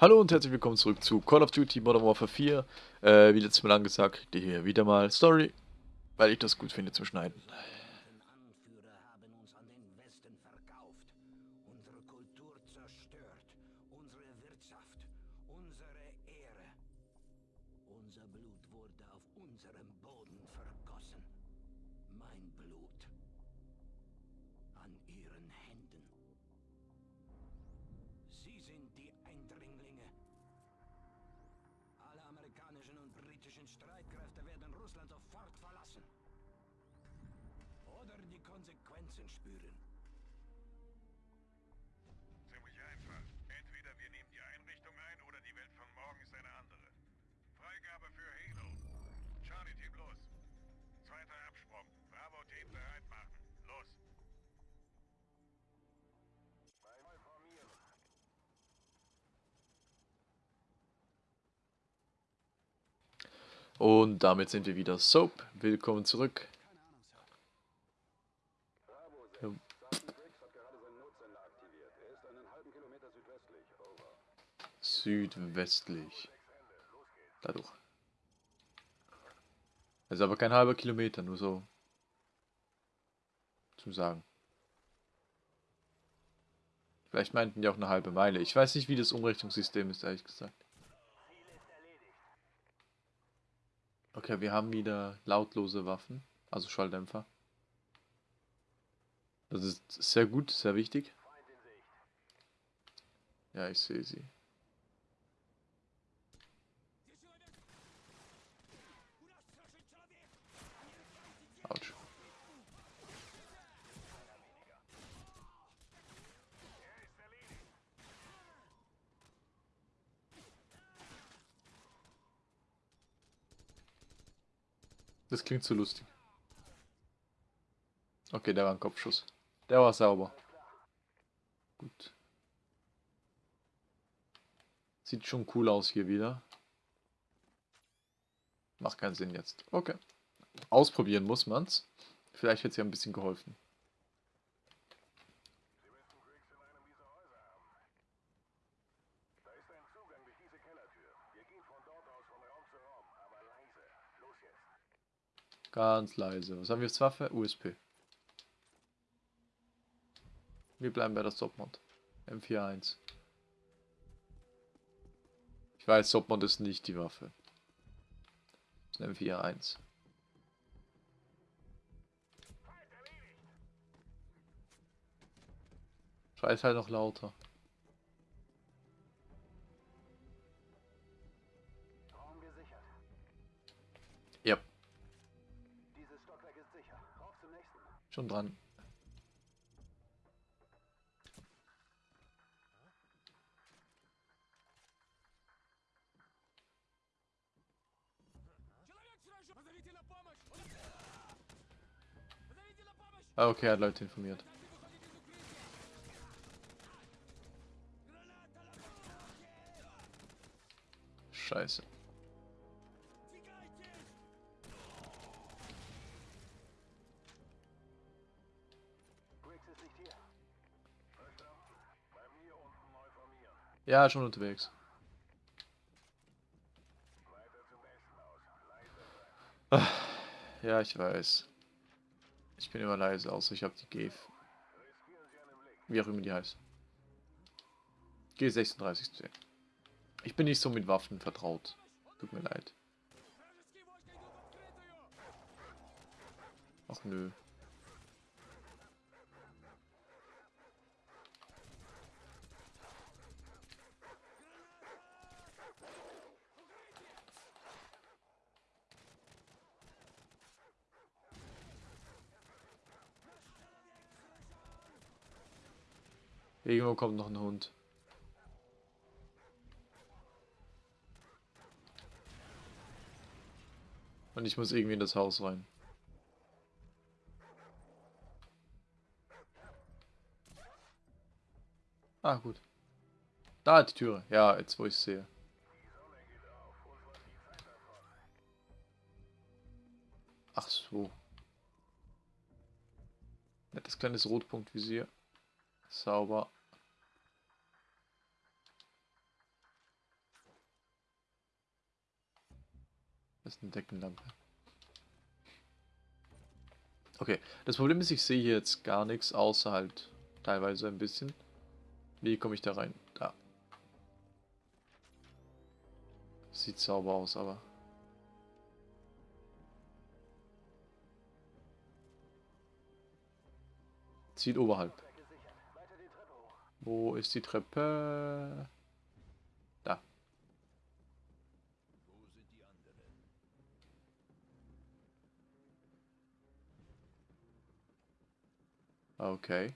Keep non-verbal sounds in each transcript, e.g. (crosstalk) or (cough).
Hallo und herzlich willkommen zurück zu Call of Duty Modern Warfare 4. Äh, wie letztes Mal angesagt, kriegt ihr hier wieder mal Story, weil ich das gut finde zu schneiden. Oder die Konsequenzen spüren. Ziemlich einfach. Entweder wir nehmen die Einrichtung ein oder die Welt von morgen ist eine andere. Freigabe für Halo. Charlie Team los. Zweiter Absprung. Bravo Team bereit machen. Los. Formieren. Und damit sind wir wieder Soap. Willkommen zurück. Ja. Südwestlich. Dadurch. Also aber kein halber Kilometer, nur so. Zum Sagen. Vielleicht meinten die auch eine halbe Meile. Ich weiß nicht, wie das Umrechnungssystem ist, ehrlich gesagt. Okay, wir haben wieder lautlose Waffen, also Schalldämpfer. Das ist sehr gut, sehr wichtig. Ja, ich sehe sie. Das klingt so lustig. Okay, der war ein Kopfschuss. Der war sauber. Gut. Sieht schon cool aus hier wieder. Macht keinen Sinn jetzt. Okay. Ausprobieren muss man's. Vielleicht hätte es ja ein bisschen geholfen. Da ist ein Zugang durch diese Kellertür. Wir gehen von dort aus von Raum zu Raum, aber leise. Los jetzt. Ganz leise. Was haben wir als Waffe? USP. Wir bleiben bei der Stopmod. M41. Ich weiß, Stopmod ist nicht die Waffe. Das ist ein M41. Scheiß halt noch lauter. Schon dran. Ah, okay, er hat Leute informiert. Scheiße. Ja, schon unterwegs. Ja, ich weiß. Ich bin immer leise, außer ich habe die G. Riskieren Sie einen Blick. Wie auch immer die heißt. G36C. Ich bin nicht so mit Waffen vertraut. Tut mir leid. Ach nö. Irgendwo kommt noch ein Hund. Und ich muss irgendwie in das Haus rein. Ah, gut. Da die Türe. Ja, jetzt wo ich sehe. Ach so. Nettes kleines Rotpunktvisier. Sauber. Das ist eine Deckenlampe. Okay, das Problem ist, ich sehe hier jetzt gar nichts, außer halt teilweise ein bisschen. Wie komme ich da rein? Da. Sieht sauber aus, aber... Zieht oberhalb. Wo ist die Treppe? Da. Wo sind die anderen? Okay. Weißt du, Tavares, die Genfer Konvention ist eine nette Idee. Wieso schaffst du dir nicht Ärger und beantwortest meine Frage? Alles klar. So, Rick zuschneiden. Bewegung. Wurde aber auch Zeit. Ich dachte schon, ihr Jungs würdet mich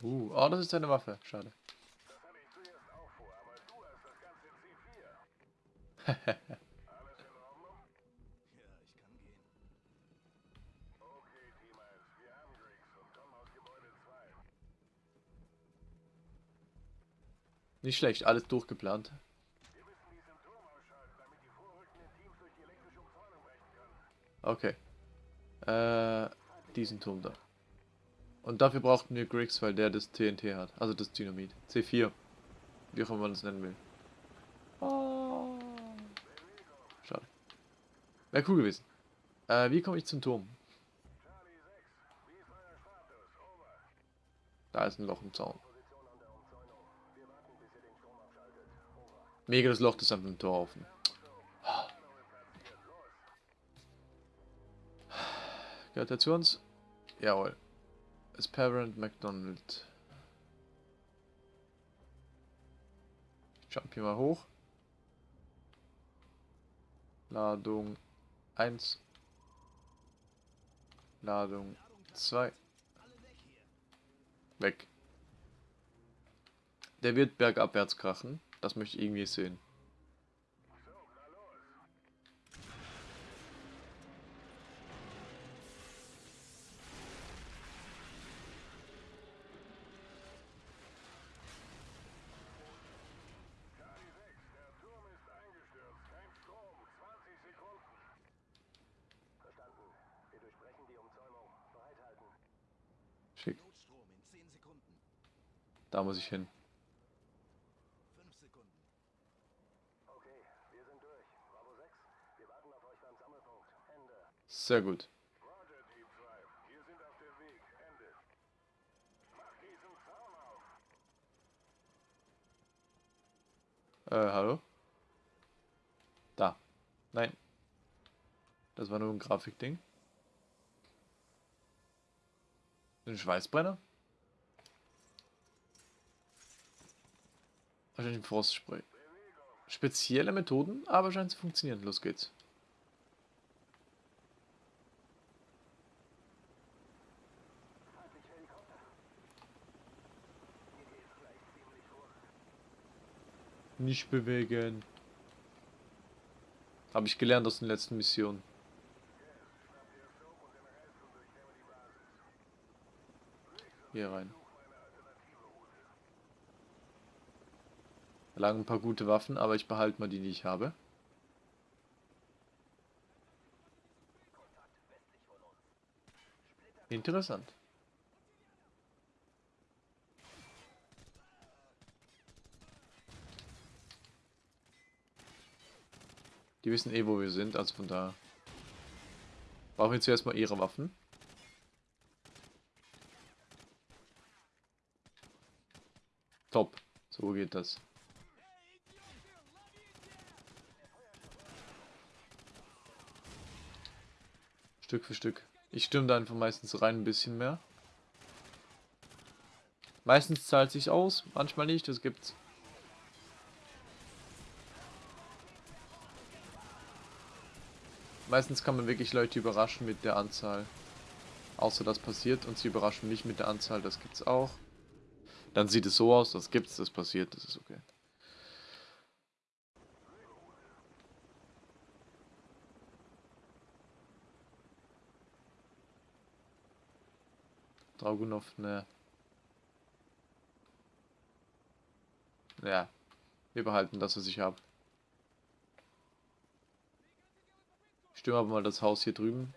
Uh, oh, das ist eine Waffe. Schade. Das hatte ich zuerst auch vor, aber du hast das Ganze in C4. Alles in Ordnung? Ja, ich kann gehen. Okay, Team 1. Wir haben Griggs und kommen aus Gebäude 2. (laughs) Nicht schlecht, alles durchgeplant. Okay. Äh, diesen Turm da. Und dafür brauchten wir Griggs, weil der das TNT hat. Also das Dynamit. C4. Wie auch immer man es nennen will. Oh. Schade. Wäre cool gewesen. Äh, wie komme ich zum Turm? Charlie 6. Wie ist euer Status? Over. Da ist ein Loch im Zaun. Mega das Loch, ist einfach ein Tor offen. Gehört er zu uns? Jawohl. Ist Parent McDonald. Jump hier mal hoch. Ladung 1. Ladung 2. Weg. Der wird bergabwärts krachen. Das möchte ich irgendwie sehen. So, na los. Charlie 6, der Turm ist eingestürzt. Kein Strom. 20 Sekunden. Verstanden. Wir durchbrechen die Umzäunung. Bereithalten. Schick. Notstrom in 10 Sekunden. Da muss ich hin. 5 Sekunden. Okay, wir sind durch. Bravo 6, wir warten auf euch beim Sammelpunkt. Ende. Sehr gut. Roger, Team 2. Wir sind auf dem Weg. Ende. Macht diesen Zaun auf. Äh, hallo? Da. Nein. Das war nur ein Grafikding. Ein Schweißbrenner? Wahrscheinlich ein Frostspray. Spezielle Methoden, aber scheint zu funktionieren. Los geht's. Nicht bewegen. Habe ich gelernt aus den letzten Missionen. Schnappt ihr Soap und den Rest und durchkämme die Basis. Hier rein. Such eine alternative Route. Da lagen ein paar gute Waffen, aber ich behalte mal die, die ich habe. Interessant. Die wissen eh, wo wir sind, also von da. Brauchen wir zuerst mal ihre Waffen. Top. So geht das. Stück für Stück. Ich stimme da einfach meistens rein ein bisschen mehr. Meistens zahlt sich aus, manchmal nicht, das gibt's. Meistens kann man wirklich Leute überraschen mit der Anzahl. Außer das passiert und sie überraschen mich mit der Anzahl, das gibt's auch. Dann sieht es so aus, das gibt's, das passiert, das ist okay. Dragunov, ne. Ja. Wir behalten das, was ich habe. Ich stürme aber mal das Haus hier drüben.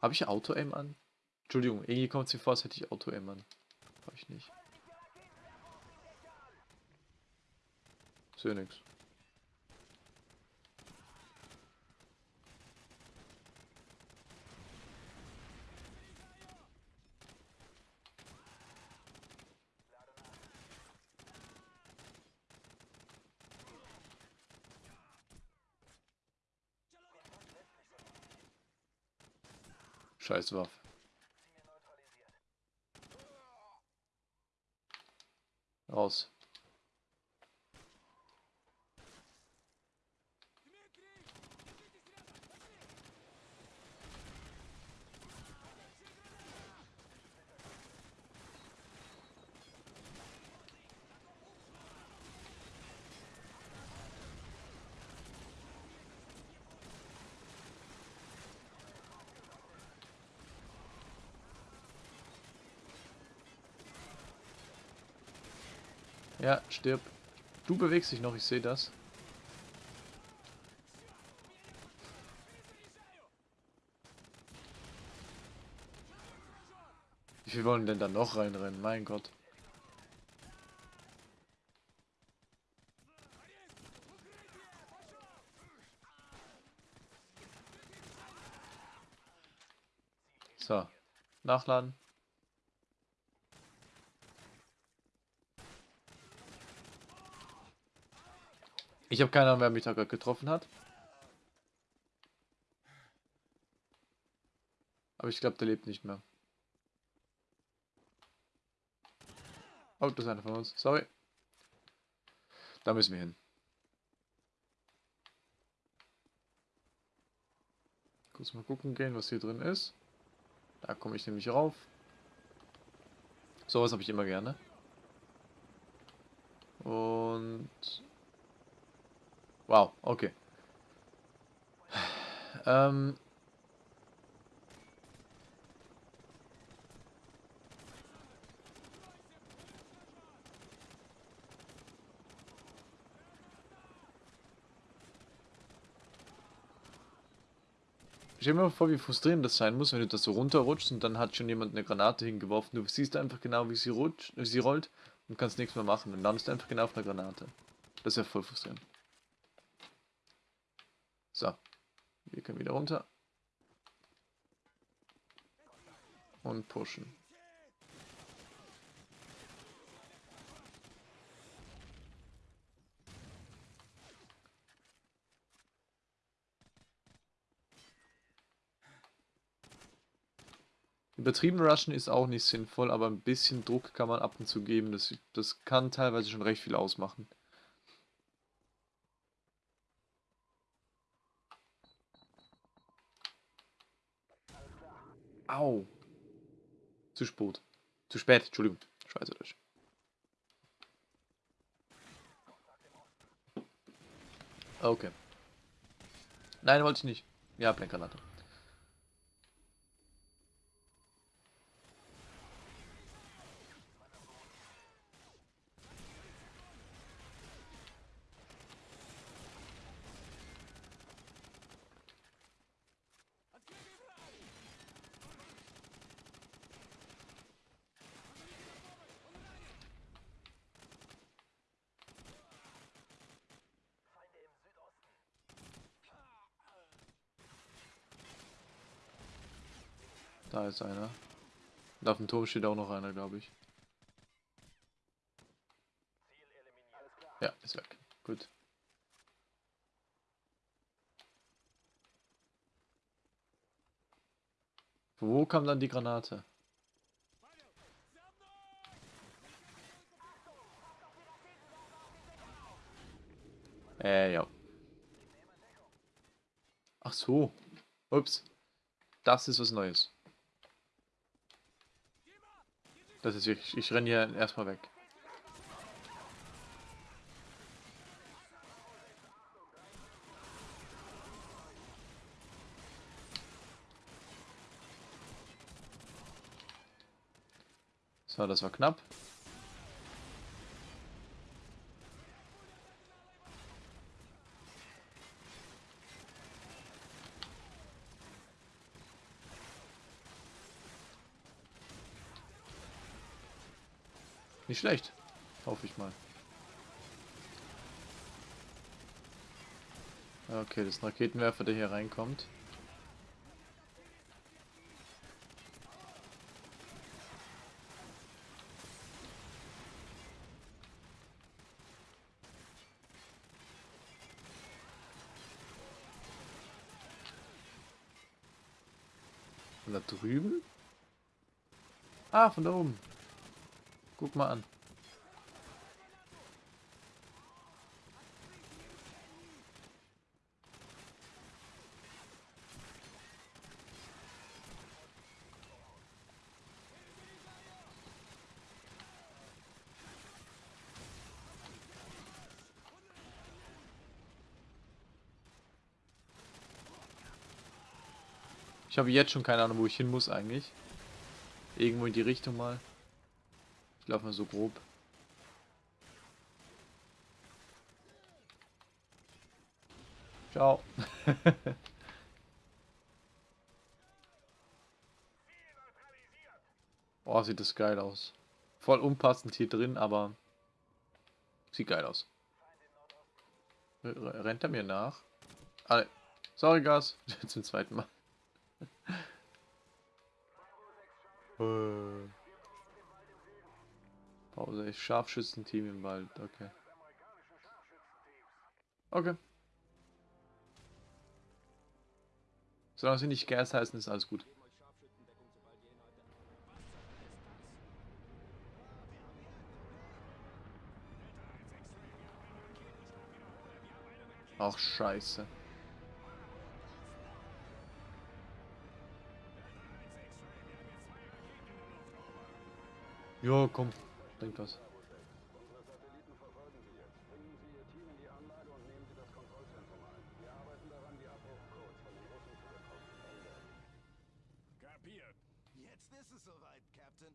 Habe ich Auto-Aim an? Entschuldigung, irgendwie kommt es mir vor, als hätte ich Auto-Aim an. Habe ich nicht. Sehe nix. Scheiß Waffe. Raus. Ja, stirb. Du bewegst dich noch, ich sehe das. Wie viel wollen denn da noch reinrennen? Mein Gott. So. Nachladen. Ich habe keine Ahnung, wer mich da gerade getroffen hat. Aber ich glaube, der lebt nicht mehr. Oh, das ist einer von uns. Sorry. Da müssen wir hin. Kurz mal gucken gehen, was hier drin ist. Da komme ich nämlich rauf. Sowas habe ich immer gerne. Und Wow, okay. Ähm. Stell dir mal vor, wie frustrierend das sein muss, wenn du das so runterrutschst und dann hat schon jemand eine Granate hingeworfen. Du siehst einfach genau, wie sie, rutscht, wie sie rollt und kannst nichts mehr machen. Und landest einfach genau auf einer Granate. Das ist ja voll frustrierend. So. Wir können wieder runter. Und pushen. Übertrieben rushen ist auch nicht sinnvoll, aber ein bisschen Druck kann man ab und zu geben. Das, das kann teilweise schon recht viel ausmachen. Au. Zu spät. Zu spät, Entschuldigung. Schweizerisch. Okay. Nein, wollte ich nicht. Ja, Blendgranate. Da ist einer. Und auf dem Turm steht auch noch einer, glaube ich. Ja, ist weg. Gut. Wo kam dann die Granate? Äh, ja. Ach so. Ups. Das ist was Neues. Das ist ich, ich renne hier erstmal weg. So, das war knapp. Nicht schlecht. Hoffe ich mal. Okay, das Raketenwerfer, der hier reinkommt. Von da drüben? Ah, von da oben. Guck mal an. Ich habe jetzt schon keine Ahnung, wo ich hin muss eigentlich. Irgendwo in die Richtung mal. Ich laufe mal so grob. Ciao. (laughs) oh, sieht das geil aus. Voll unpassend hier drin, aber sieht geil aus. Rennt er mir nach? Ah, sorry, Gas. (laughs) Zum zweiten Mal. Pause, ich Scharfschützenteam im Wald, okay. Okay. Solange sie nicht Gas heißen, ist alles gut. Ach, scheiße. Jo, komm. Bringt was. Kapiert. Jetzt ist es soweit, Captain.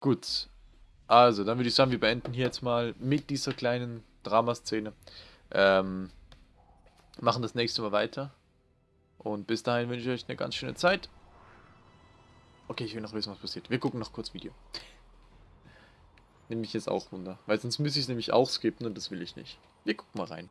Gut. Also, dann würde ich sagen, wir beenden hier jetzt mal mit dieser kleinen Dramaszene. Ähm, machen das nächste Mal weiter. Und bis dahin wünsche ich euch eine ganz schöne Zeit. Okay, ich will noch wissen, was passiert. Wir gucken noch kurz Video. Nehme ich jetzt auch Wunder. Weil sonst müsste ich es nämlich auch skippen und das will ich nicht. Wir gucken mal rein.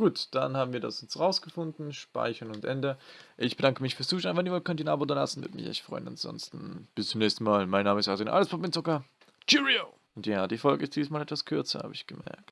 Gut, dann haben wir das jetzt rausgefunden. Speichern und Ende. Ich bedanke mich fürs Zuschauen. Wenn ihr wollt, könnt ihr ein Abo da lassen. Würde mich echt freuen. Ansonsten bis zum nächsten Mal. Mein Name ist Arsen. Alles Zucker. Cheerio! Und ja, die Folge ist diesmal etwas kürzer, habe ich gemerkt.